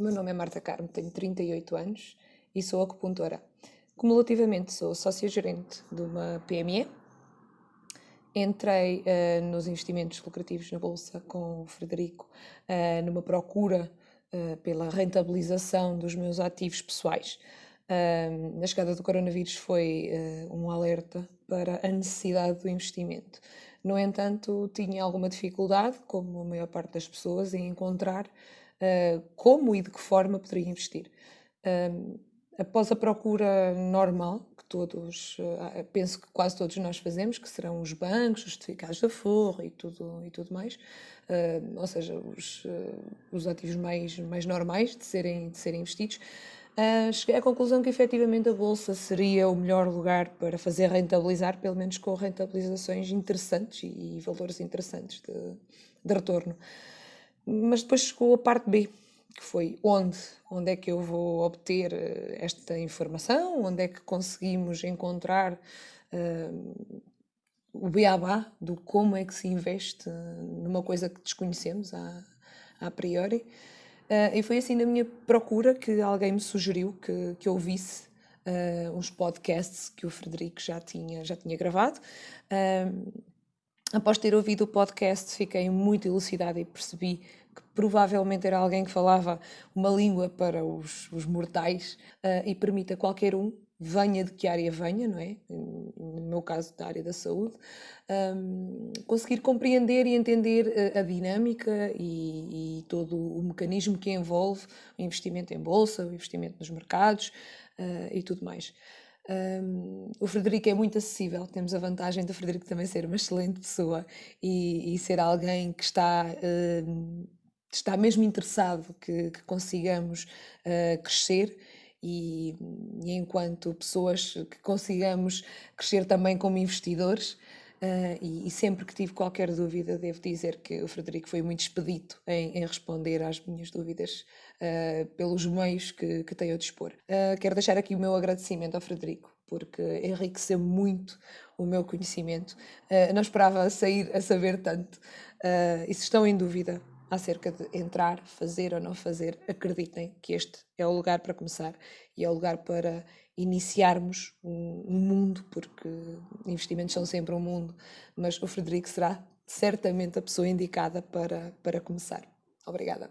Meu nome é Marta Carmo, tenho 38 anos e sou acupuntora. Cumulativamente sou sócia-gerente de uma PME. Entrei uh, nos investimentos lucrativos na Bolsa com o Frederico uh, numa procura uh, pela rentabilização dos meus ativos pessoais. na chegada do coronavírus foi um alerta para a necessidade do investimento. No entanto, tinha alguma dificuldade, como a maior parte das pessoas, em encontrar uh, como e de que forma poderia investir. Uh, após a procura normal, que todos, uh, penso que quase todos nós fazemos, que serão os bancos, os certificados da Forra e tudo, e tudo mais, ou seja, os, os ativos mais, mais normais de serem, de serem investidos, Uh, cheguei à conclusão que efetivamente a Bolsa seria o melhor lugar para fazer rentabilizar, pelo menos com rentabilizações interessantes e, e valores interessantes de, de retorno. Mas depois chegou a parte B, que foi onde, onde é que eu vou obter eh, esta informação, onde é que conseguimos encontrar uh, o beabá do como é que se investe numa coisa que desconhecemos a, a priori. Uh, e foi assim na minha procura que alguém me sugeriu que, que eu ouvisse uh, uns podcasts que o Frederico já tinha, já tinha gravado. Uh, após ter ouvido o podcast, fiquei muito elucidada e percebi que provavelmente era alguém que falava uma língua para os, os mortais uh, e permite a qualquer um, venha de que área venha, não é? No meu caso, da área da saúde, um, conseguir compreender e entender a, a dinâmica e, e, todo o mecanismo que envolve o investimento em bolsa, o investimento nos mercados uh, e tudo mais. Um, o Frederico é muito acessível, temos a vantagem do Frederico também ser uma excelente pessoa e, e ser alguém que está, um, está mesmo interessado que, que consigamos uh, crescer e, e, enquanto pessoas que consigamos crescer também como investidores. Uh, e, e, sempre que tive qualquer dúvida, devo dizer que o Frederico foi muito expedito em, em responder às minhas dúvidas uh, pelos meios que, que tem a dispor. Uh, quero deixar aqui o meu agradecimento ao Frederico, porque enriqueceu muito o meu conhecimento. não esperava sair a saber tanto. e se estão em dúvida, acerca de entrar, fazer ou não fazer, acreditem que este é o lugar para começar e é o lugar para iniciarmos um, um mundo, porque investimentos são sempre um mundo, mas o Frederico será certamente a pessoa indicada para, para começar. Obrigada.